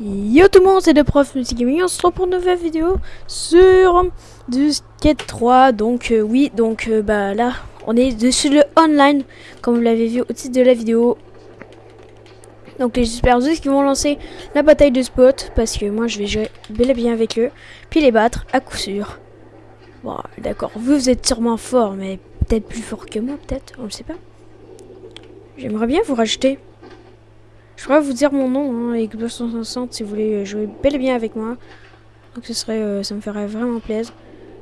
Yo tout le monde, c'est le prof Gaming, on se retrouve pour une nouvelle vidéo sur du Skate 3. Donc euh, oui, donc euh, bah là, on est dessus le online, comme vous l'avez vu au titre de la vidéo. Donc j'espère juste qu'ils vont lancer la bataille de spot, parce que moi je vais jouer bel et bien avec eux, puis les battre à coup sûr. Bon, d'accord, vous, vous êtes sûrement fort, mais peut-être plus fort que moi, peut-être, on le sait pas. J'aimerais bien vous rajouter. Je pourrais vous dire mon nom, hein, Xbox 160, si vous voulez jouer bel et bien avec moi. Donc ce serait, euh, ça me ferait vraiment plaisir.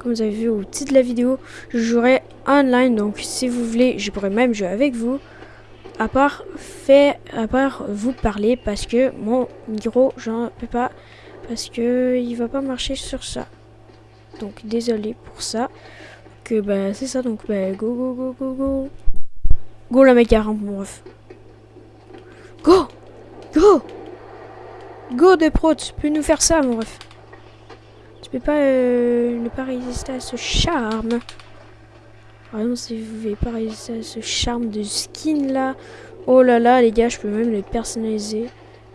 Comme vous avez vu au titre de la vidéo, je jouerai online. Donc si vous voulez, je pourrais même jouer avec vous. À part, à part vous parler, parce que mon micro, j'en peux pas. Parce que il va pas marcher sur ça. Donc désolé pour ça. Que bah c'est ça, donc bah go go go go go. Go la mec mon ref. Go Go Go de pro, tu peux nous faire ça mon ref. Tu peux pas euh, ne pas résister à ce charme. Par exemple si vous voulez pas résister à ce charme de skin là. Oh là là les gars, je peux même le personnaliser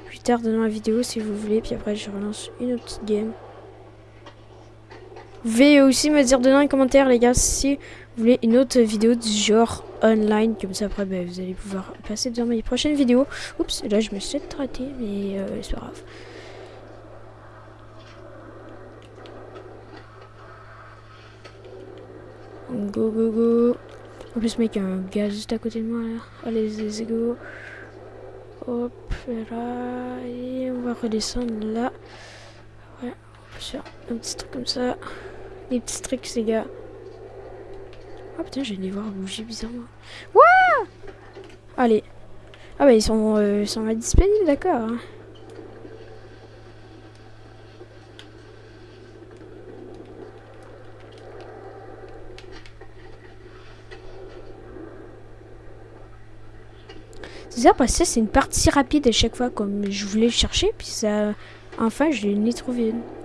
plus tard dans la vidéo si vous voulez. Puis après je relance une autre petite game. Vous pouvez aussi me dire dans les commentaires les gars si une autre vidéo du genre online. Comme ça après ben, vous allez pouvoir passer dans mes prochaines vidéos. Oups, là je me suis traité mais euh, c'est pas grave. Go go go. En plus mec, il y a un gars juste à côté de moi là. Allez, let's go. Hop là. Et on va redescendre là. Ouais, on peut faire un petit truc comme ça. Des petits trucs les gars. Ah putain, je vais les voir bouger bizarrement. Wouah Allez. Ah bah ils sont, euh, ils sont disponibles, d'accord. Hein. C'est ça parce que c'est une partie rapide à chaque fois comme je voulais chercher puis ça enfin je l'ai trouvé une.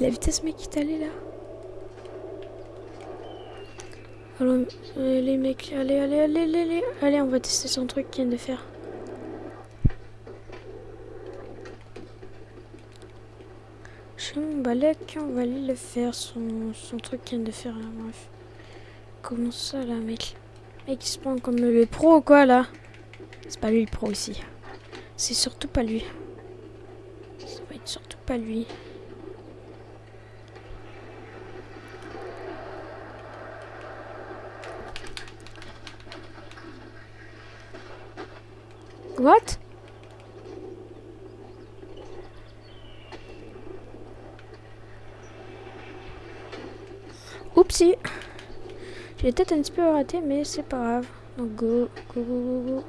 La vitesse mec qui allé là. Alors, les mecs, allez, allez, allez, allez, allez, on va tester son truc qu'il vient de faire. Je mon balèque, on va aller le faire, son, son truc qu'il vient de faire là, bref. Comment ça là, mec? Mec, il se prend comme le pro quoi là C'est pas lui le pro ici. C'est surtout pas lui. Ça va être surtout pas lui. What? Oupsie J'ai peut-être un petit peu raté, mais c'est pas grave. Donc go, go, go, go, go.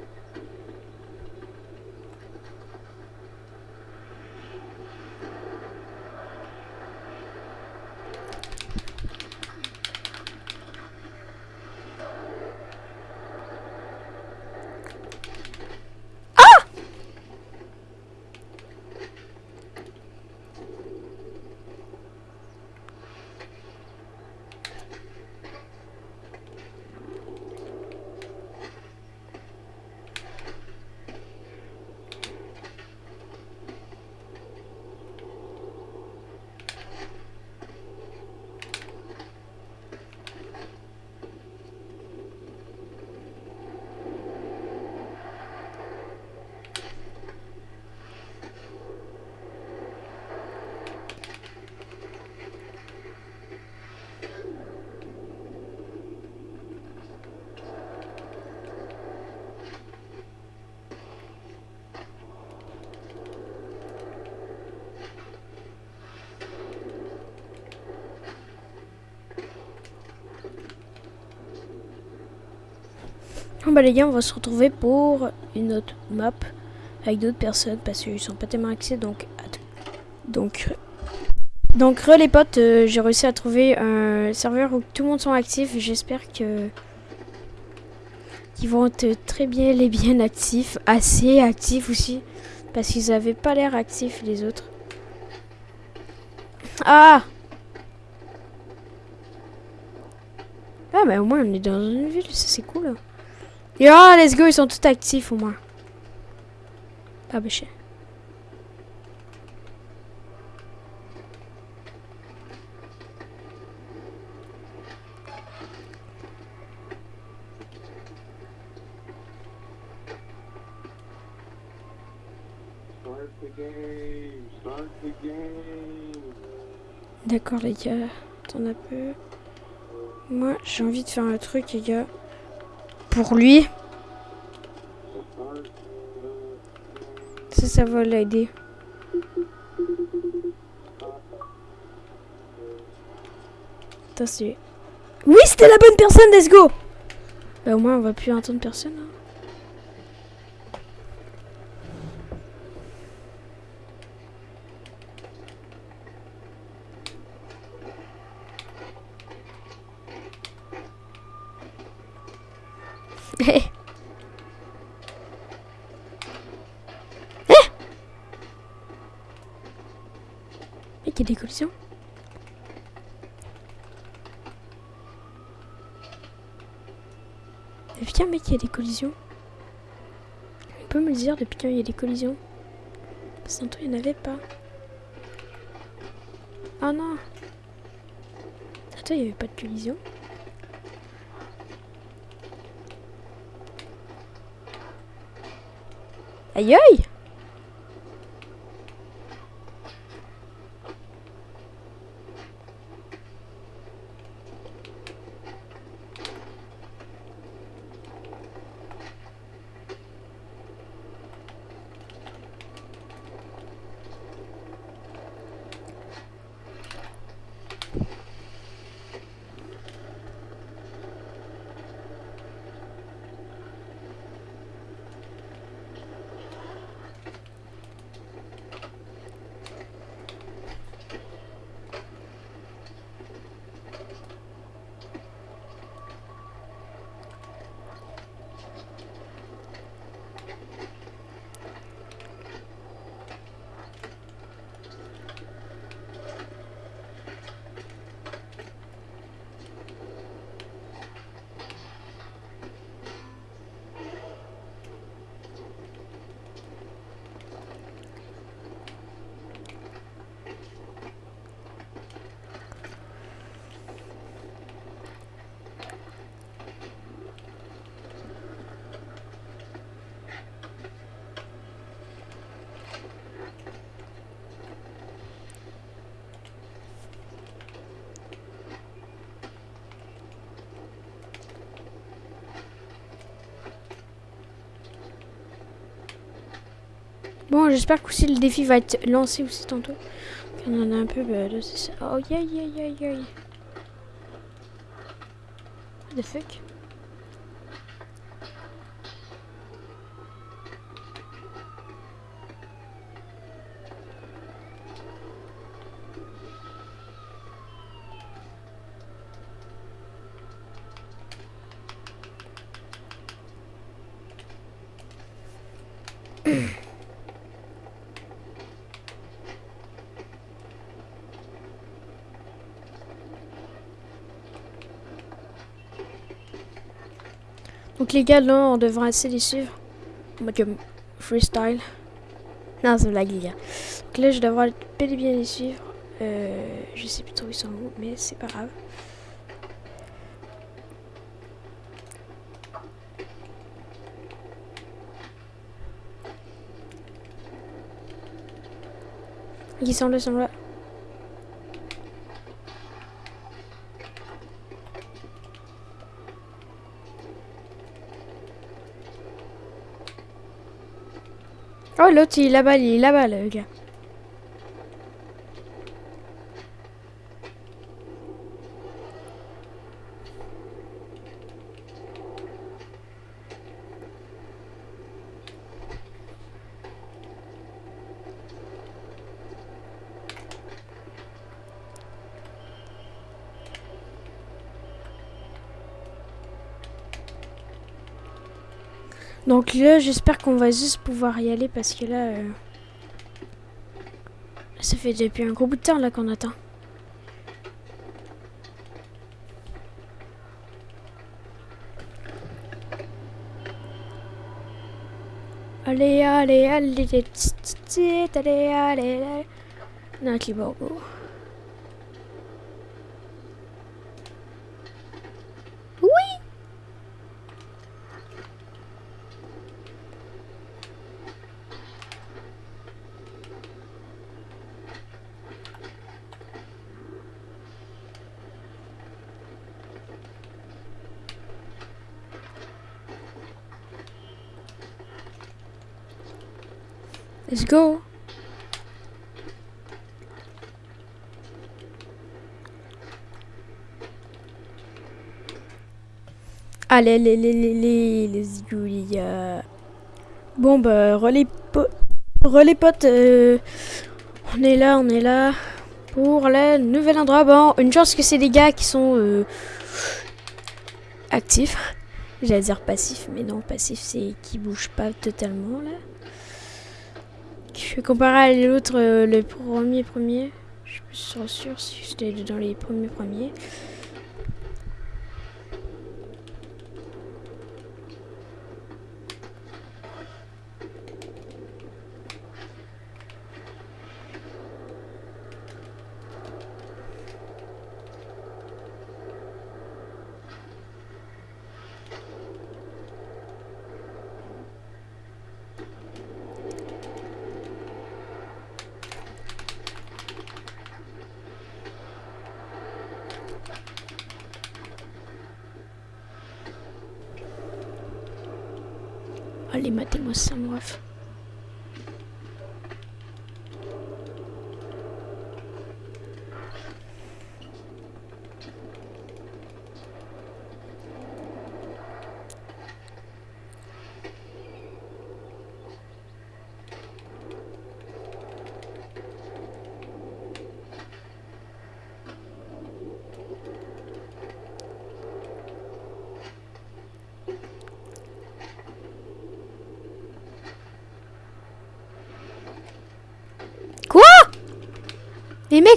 Bah les gars, on va se retrouver pour une autre map avec d'autres personnes parce qu'ils sont pas tellement axés. Donc, donc, donc, re les potes, euh, j'ai réussi à trouver un serveur où tout le monde sont actifs. J'espère que qu'ils vont être très bien les bien actifs, assez actifs aussi, parce qu'ils avaient pas l'air actifs les autres. Ah Ah mais au moins on est dans une ville, ça c'est cool. Et ah let's go, ils sont tous actifs au moins. Ah bah chien. D'accord les gars, attends un peu. Moi j'ai envie de faire un truc les gars. Pour lui. Ça, ça va l'aider. Oui, c'était la bonne personne, let's go Bah au moins on va plus entendre personne. Hein. Des collisions Depuis quand mec il y a des collisions On peut me le dire depuis quand il y a des collisions. Parce que tantôt il n'y en avait pas. Oh non. Attends, il n'y avait pas de collision. Aïe aïe Bon, j'espère que aussi le défi va être lancé aussi tantôt. On en a un peu, bah ça. Oh, aïe aïe aïe aïe. What the fuck? Donc les gars, là, on devrait assez les suivre. En comme freestyle. Non, c'est blague, les gars. Donc là, je devrais bel et bien les suivre. Euh, je sais plus trop où ils sont où, mais c'est pas grave. Ils sont là, ils sont là. Oh, l'autre, il est là-bas, il. Donc là, j'espère qu'on va juste pouvoir y aller parce que là... euh, Ça fait depuis un gros bout de temps là qu'on attend. Allez, allez, allez, tut, allez, allez, allez. Nike Bobo. Oui! Let's go! Allez, les, les, les, les. Bon, bah, relais, relais potes, euh, on est là, on est là pour le nouvel endroit. Bon, une chance que c'est des gars qui sont euh, actifs. J'allais dire passif, mais non, passif, c'est qui bouge pas totalement, là. Je vais comparer à l'autre, euh, le premier premier. Je suis pas sûr si j'étais dans les premiers premiers. Ça, mon ref. Quoi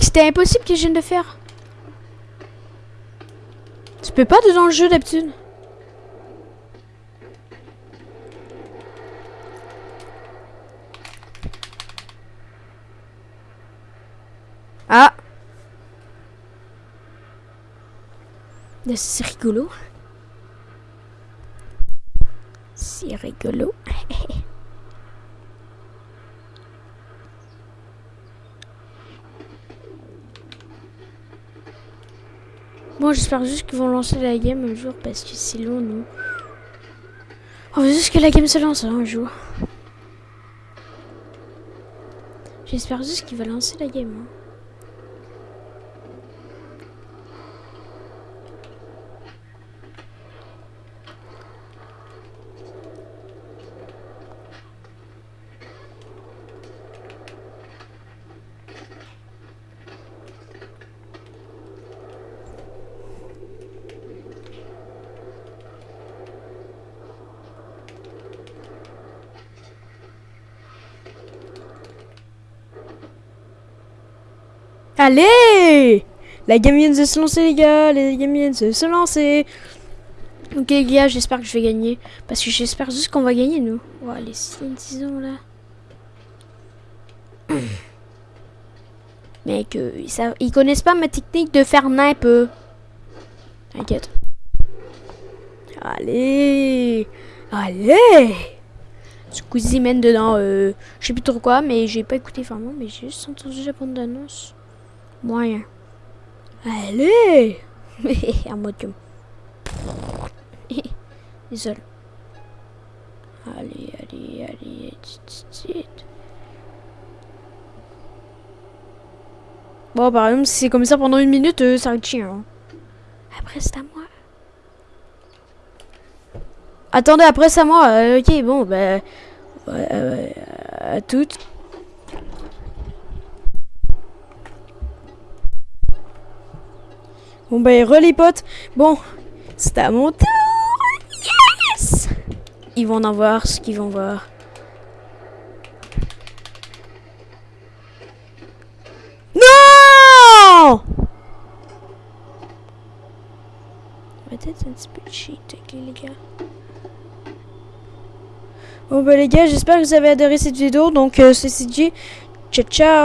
C'était impossible que je vienne de faire. Tu peux pas dans le jeu d'habitude. Ah C'est rigolo. C'est rigolo. J'espère juste qu'ils vont lancer la game un jour parce que c'est long, nous. On veut juste que la game se lance hein, un jour. J'espère juste qu'il va lancer la game. hein. Allez La game vient de se lancer, les gars. La game vient de se, lancer. Ok, les gars, j'espère que je vais gagner. Parce que j'espère juste qu'on va gagner, nous. Ouais, les disons là. Mec, euh, ils, savent- ils connaissent pas ma technique de faire nappe. T'inquiète. Allez Allez Squeezie mène dedans, euh, je sais plus trop quoi, mais j'ai pas écouté vraiment, mais j'ai juste entendu la bande d'annonce. Moyen. Allez En mode comme... Désolé. Allez, allez, allez. Bon, par exemple, si c'est comme ça pendant une minute, euh, ça va être chiant. hein. Après, c'est à moi. Attendez, après, c'est à moi. euh, ok, bon, bah... ouais, euh, à toutes. Bon, bah, re les potes. Bon, c'est à mon tour. Yes ils vont en voir ce qu'ils vont voir. Non Peut-être un petit peu cheat, les gars. Bon bah les gars, j'espère que vous avez adoré cette vidéo. Donc euh, c'est. Ciao ciao